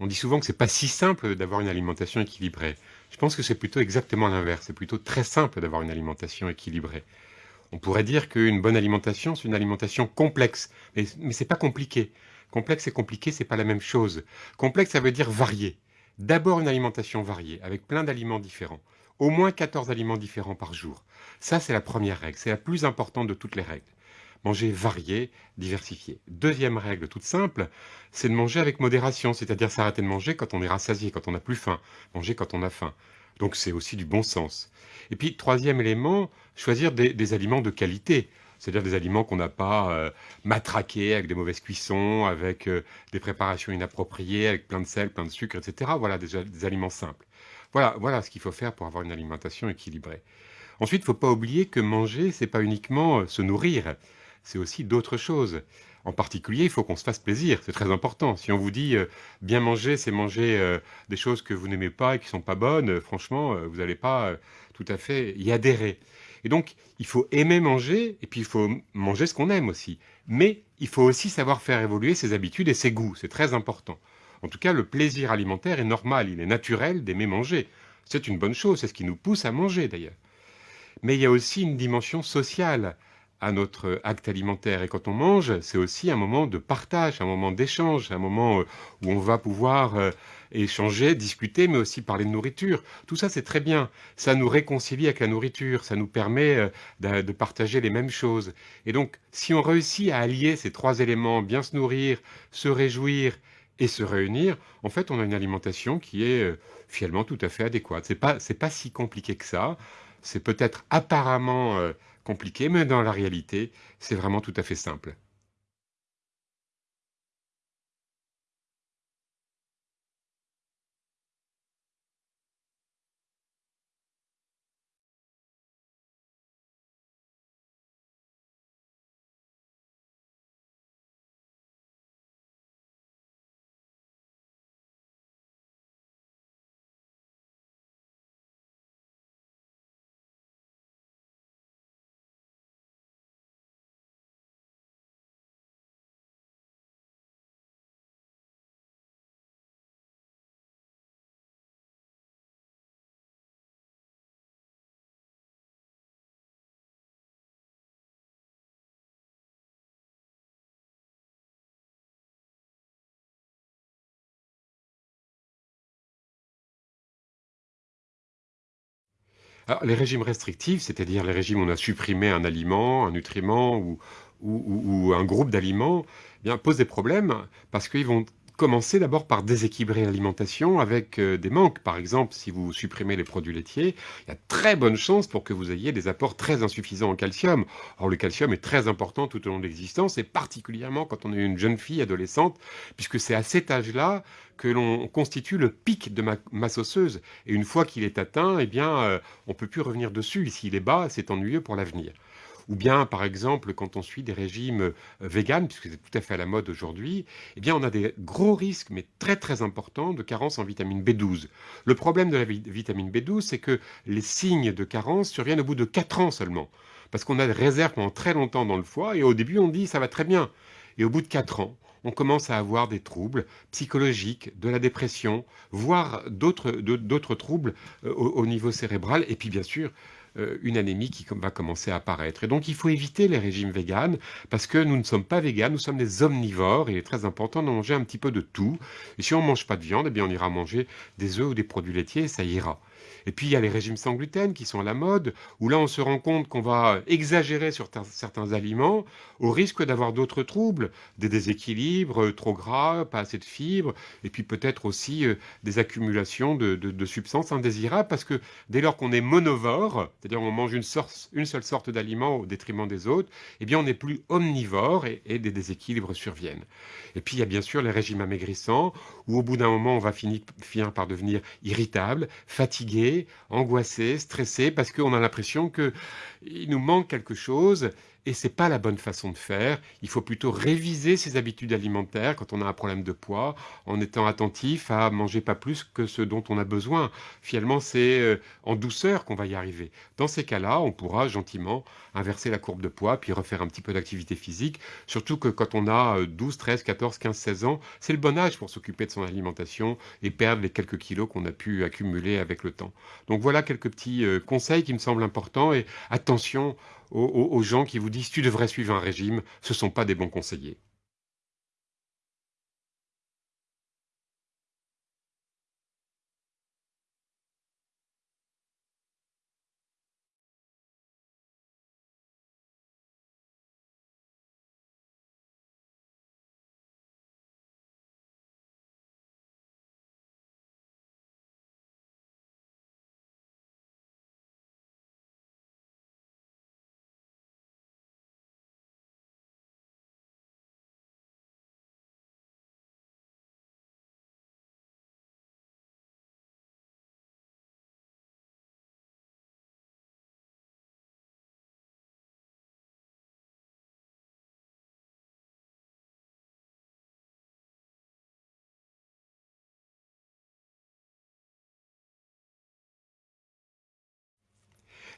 On dit souvent que c'est pas si simple d'avoir une alimentation équilibrée. Je pense que c'est plutôt exactement l'inverse. C'est plutôt très simple d'avoir une alimentation équilibrée. On pourrait dire qu'une bonne alimentation, c'est une alimentation complexe. Mais, c'est pas compliqué. Complexe et compliqué, c'est pas la même chose. Complexe, ça veut dire varié. D'abord une alimentation variée, avec plein d'aliments différents. Au moins 14 aliments différents par jour. Ça, c'est la première règle. C'est la plus importante de toutes les règles. Manger varié, diversifié. Deuxième règle toute simple, c'est de manger avec modération, c'est-à-dire s'arrêter de manger quand on est rassasié, quand on n'a plus faim, manger quand on a faim. Donc c'est aussi du bon sens. Et puis troisième élément, choisir des, aliments de qualité, c'est-à-dire des aliments qu'on n'a pas euh, matraqués avec des mauvaises cuissons, avec euh, des préparations inappropriées, avec plein de sel, plein de sucre, etc. Voilà, des, des aliments simples. Voilà, voilà ce qu'il faut faire pour avoir une alimentation équilibrée. Ensuite, il ne faut pas oublier que manger, c'est pas uniquement euh, se nourrir c'est aussi d'autres choses. En particulier, il faut qu'on se fasse plaisir, c'est très important. Si on vous dit euh, bien manger, c'est manger euh, des choses que vous n'aimez pas et qui sont pas bonnes, euh, franchement, vous n'allez pas tout à fait y adhérer. Et donc, il faut aimer manger et puis il faut manger ce qu'on aime aussi. Mais il faut aussi savoir faire évoluer ses habitudes et ses goûts, c'est très important. En tout cas, le plaisir alimentaire est normal, il est naturel d'aimer manger. C'est une bonne chose, c'est ce qui nous pousse à manger d'ailleurs. Mais il y a aussi une dimension sociale à notre acte alimentaire. Et quand on mange, c'est aussi un moment de partage, un moment d'échange, un moment euh, où on va pouvoir euh, échanger, discuter, mais aussi parler de nourriture. Tout ça, c'est très bien. Ça nous réconcilie avec la nourriture, ça nous permet euh, de, partager les mêmes choses. Et donc, si on réussit à allier ces trois éléments, bien se nourrir, se réjouir et se réunir, en fait, on a une alimentation qui est finalement tout à fait adéquate. C'est pas, c'est pas si compliqué que ça. C'est peut-être apparemment compliqué, mais dans la réalité, c'est vraiment tout à fait simple. Alors, les régimes restrictifs, c'est-à-dire les régimes où on a supprimé un aliment, un nutriment ou, ou, un groupe d'aliments, eh posent des problèmes parce qu'ils vont commencer d'abord par déséquilibrer l'alimentation avec euh, des manques. Par exemple, si vous supprimez les produits laitiers, il y a très bonne chance pour que vous ayez des apports très insuffisants en calcium. Or, le calcium est très important tout au long de l'existence, et particulièrement quand on est une jeune fille adolescente, puisque c'est à cet âge-là que l'on constitue le pic de masse osseuse. Et une fois qu'il est atteint, eh bien, euh, on ne peut plus revenir dessus. S'il est bas, c'est ennuyeux pour l'avenir. Ou bien, par exemple, quand on suit des régimes euh, véganes, puisque c'est tout à fait à la mode aujourd'hui, eh bien, on a des gros risques, mais très très importants, de carence en vitamine B12. Le problème de la vitamine B12, c'est que les signes de carence surviennent au bout de 4 ans seulement. Parce qu'on a des réserves pendant très longtemps dans le foie, et au début, on dit ça va très bien. Et au bout de 4 ans, on commence à avoir des troubles psychologiques, de la dépression, voire d'autres troubles euh, au, niveau cérébral, et puis bien sûr une anémie qui va commencer à apparaître. Et donc il faut éviter les régimes véganes parce que nous ne sommes pas véganes, nous sommes des omnivores et il est très important de manger un petit peu de tout. Et si on ne mange pas de viande, eh bien on ira manger des œufs ou des produits laitiers et ça ira. Et puis il y a les régimes sans gluten qui sont à la mode, où là on se rend compte qu'on va exagérer sur certains aliments au risque d'avoir d'autres troubles, des déséquilibres, euh, trop gras, pas assez de fibres, et puis peut-être aussi euh, des accumulations de, substances indésirables, parce que dès lors qu'on est monovore, c'est-à-dire on mange une, une seule sorte d'aliment au détriment des autres, eh bien on n'est plus omnivore et, et des déséquilibres surviennent. Et puis il y a bien sûr les régimes amaigrissants, où au bout d'un moment on va finir, finir par devenir irritable, fatigué, angoissé, stressé, parce qu'on a l'impression qu'il nous manque quelque chose et c'est pas la bonne façon de faire. Il faut plutôt réviser ses habitudes alimentaires quand on a un problème de poids, en étant attentif à manger pas plus que ce dont on a besoin. Finalement, c'est euh, en douceur qu'on va y arriver. Dans ces cas-là, on pourra gentiment inverser la courbe de poids, puis refaire un petit peu d'activité physique. Surtout que quand on a 12, 13, 14, 15, 16 ans, c'est le bon âge pour s'occuper de son alimentation et perdre les quelques kilos qu'on a pu accumuler avec le temps. Donc voilà quelques petits euh, conseils qui me semblent importants et attention aux, gens qui vous disent tu devrais suivre un régime, ce ne sont pas des bons conseillers.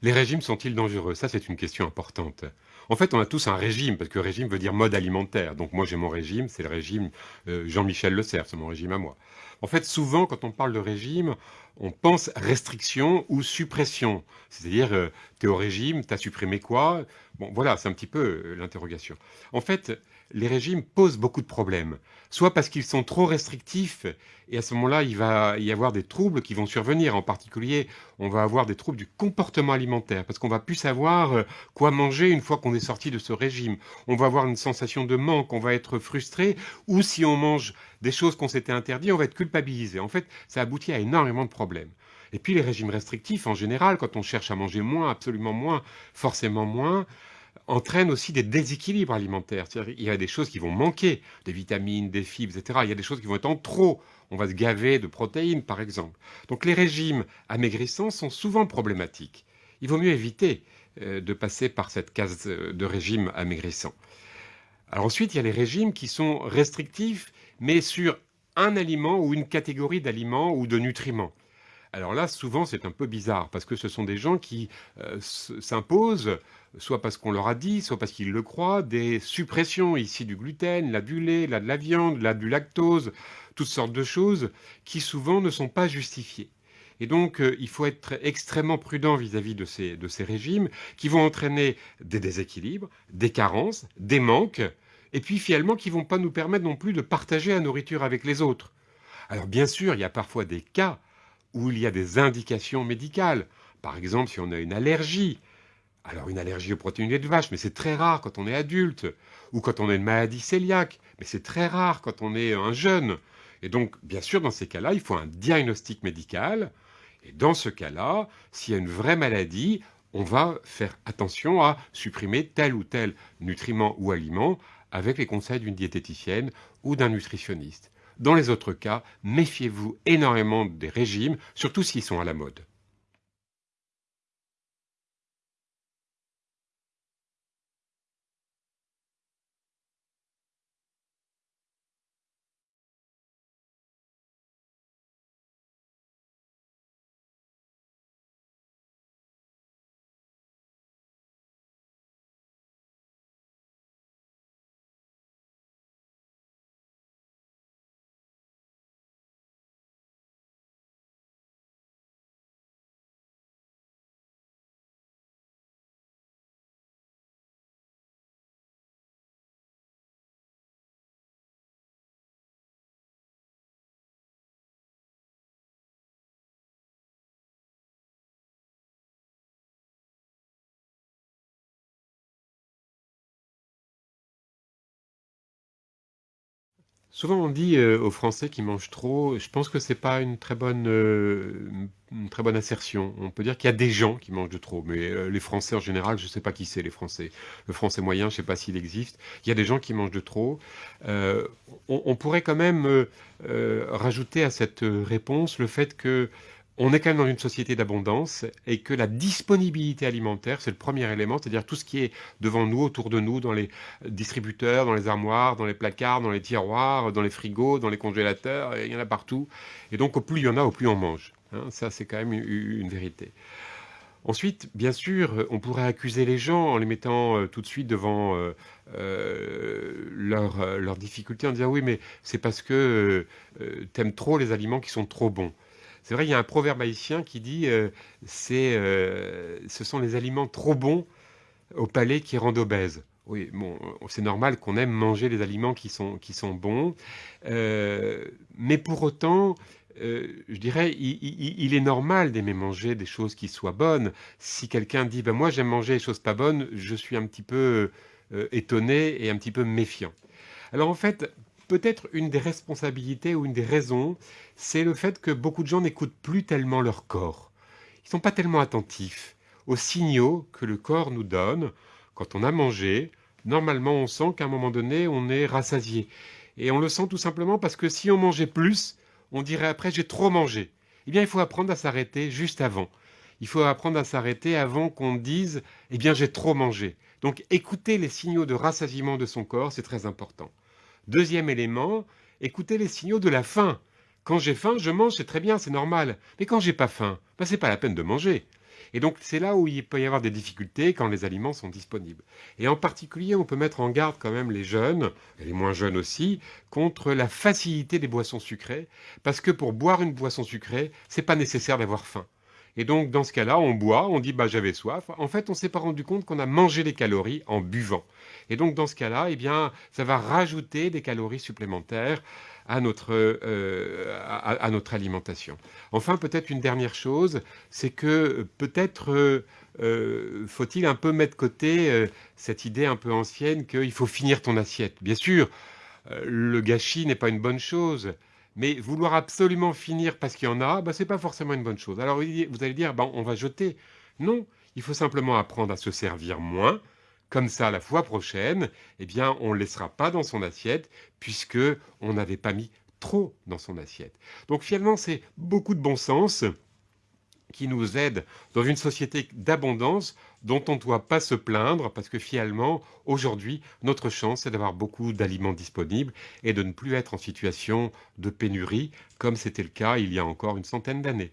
Les régimes sont-ils dangereux? Ça, c'est une question importante. En fait, on a tous un régime, parce que régime veut dire mode alimentaire. Donc moi, j'ai mon régime, c'est le régime euh, Jean-Michel Le Cerf, c'est mon régime à moi. En fait, souvent, quand on parle de régime, on pense restriction ou suppression. C'est-à-dire, euh, tu es au régime, tu as supprimé quoi? Bon, voilà, c'est un petit peu euh, l'interrogation. En fait, les régimes posent beaucoup de problèmes. Soit parce qu'ils sont trop restrictifs, et à ce moment-là, il va y avoir des troubles qui vont survenir. En particulier, on va avoir des troubles du comportement alimentaire, parce qu'on va plus savoir euh, quoi manger une fois qu'on est sorti de ce régime. On va avoir une sensation de manque, on va être frustré, ou si on mange des choses qu'on s'était interdit, on va être culpabilisé. En fait, ça aboutit à énormément de problèmes. Et puis les régimes restrictifs, en général, quand on cherche à manger moins, absolument moins, forcément moins, entraînent aussi des déséquilibres alimentaires. Il y a des choses qui vont manquer, des vitamines, des fibres, etc. Il y a des choses qui vont être en trop. On va se gaver de protéines, par exemple. Donc les régimes amaigrissants sont souvent problématiques. Il vaut mieux éviter euh, de passer par cette case de régime amaigrissant. Alors ensuite, il y a les régimes qui sont restrictifs, mais sur un aliment ou une catégorie d'aliments ou de nutriments. Alors là, souvent, c'est un peu bizarre, parce que ce sont des gens qui euh, s'imposent, soit parce qu'on leur a dit, soit parce qu'ils le croient, des suppressions, ici du gluten, là du lait, là de la viande, là du lactose, toutes sortes de choses qui souvent ne sont pas justifiées. Et donc, euh, il faut être extrêmement prudent vis-à-vis de, ces, de ces régimes qui vont entraîner des déséquilibres, des carences, des manques, et puis finalement qui vont pas nous permettre non plus de partager la nourriture avec les autres. Alors bien sûr, il y a parfois des cas où il y a des indications médicales. Par exemple, si on a une allergie, alors une allergie aux protéines de vache, mais c'est très rare quand on est adulte, ou quand on a une maladie cœliaque, mais c'est très rare quand on est un jeune. Et donc, bien sûr, dans ces cas-là, il faut un diagnostic médical. Et dans ce cas-là, s'il y a une vraie maladie, on va faire attention à supprimer tel ou tel nutriment ou aliment avec les conseils d'une diététicienne ou d'un nutritionniste. Dans les autres cas, méfiez-vous énormément des régimes, surtout s'ils sont à la mode. Souvent on dit euh, aux Français qui mangent trop, je pense que c'est pas une très bonne, euh, une très bonne assertion. On peut dire qu'il y a des gens qui mangent de trop, mais euh, les Français en général, je sais pas qui c'est les Français. Le Français moyen, je sais pas s'il existe. Il y a des gens qui mangent de trop. On pourrait quand même rajouter à cette réponse le fait que on est quand même dans une société d'abondance et que la disponibilité alimentaire, c'est le premier élément, c'est-à-dire tout ce qui est devant nous, autour de nous, dans les distributeurs, dans les armoires, dans les placards, dans les tiroirs, dans les frigos, dans les congélateurs, il y en a partout. Et donc, au plus il y en a, au plus on mange. Hein. ça, c'est quand même une, vérité. Ensuite, bien sûr, on pourrait accuser les gens en les mettant euh, tout de suite devant euh, euh, leurs difficultés en disant oui, mais c'est parce que tu aimes trop les aliments qui sont trop bons. C'est vrai, il y a un proverbe haïtien qui dit euh, c'est, euh, ce sont les aliments trop bons au palais qui rendent obèse. Oui, bon, c'est normal qu'on aime manger les aliments qui sont, qui sont bons, euh, mais pour autant, je dirais, il, est normal d'aimer manger des choses qui soient bonnes. Si quelqu'un dit, ben moi j'aime manger des choses pas bonnes, je suis un petit peu étonné et un petit peu méfiant. Alors en fait, peut-être une des responsabilités ou une des raisons, c'est le fait que beaucoup de gens n'écoutent plus tellement leur corps. Ils ne sont pas tellement attentifs aux signaux que le corps nous donne. Quand on a mangé, normalement on sent qu'à un moment donné on est rassasié. Et on le sent tout simplement parce que si on mangeait plus, on dirait après j'ai trop mangé. Eh bien il faut apprendre à s'arrêter juste avant. Il faut apprendre à s'arrêter avant qu'on dise eh bien j'ai trop mangé. Donc écouter les signaux de rassasiement de son corps, c'est très important. Deuxième élément, écoutez les signaux de la faim. Quand j'ai faim, je mange, c'est très bien, c'est normal. Mais quand j'ai pas faim, ben c'est pas la peine de manger. Et donc c'est là où il peut y avoir des difficultés quand les aliments sont disponibles. Et en particulier, on peut mettre en garde quand même les jeunes, et les moins jeunes aussi, contre la facilité des boissons sucrées, parce que pour boire une boisson sucrée, c'est pas nécessaire d'avoir faim. Et donc, dans ce cas-là, on boit, on dit bah j'avais soif. En fait, on s'est pas rendu compte qu'on a mangé les calories en buvant. Et donc, dans ce cas-là, eh bien, ça va rajouter des calories supplémentaires à notre, euh, à, notre alimentation. Enfin, peut-être une dernière chose, c'est que peut-être euh, euh, faut-il un peu mettre côté cette idée un peu ancienne qu'il faut finir ton assiette. Bien sûr, le gâchis n'est pas une bonne chose. Mais vouloir absolument finir parce qu'il y en a, bah, ce n'est pas forcément une bonne chose. Alors vous allez dire, on va jeter. Non, il faut simplement apprendre à se servir moins. Comme ça, la fois prochaine, eh bien, on ne laissera pas dans son assiette puisque on n'avait pas mis trop dans son assiette. Donc finalement, c'est beaucoup de bon sens qui nous aide dans une société d'abondance dont on ne doit pas se plaindre parce que finalement, aujourd'hui, notre chance, c'est d'avoir beaucoup d'aliments disponibles et de ne plus être en situation de pénurie comme c'était le cas il y a encore une centaine d'années.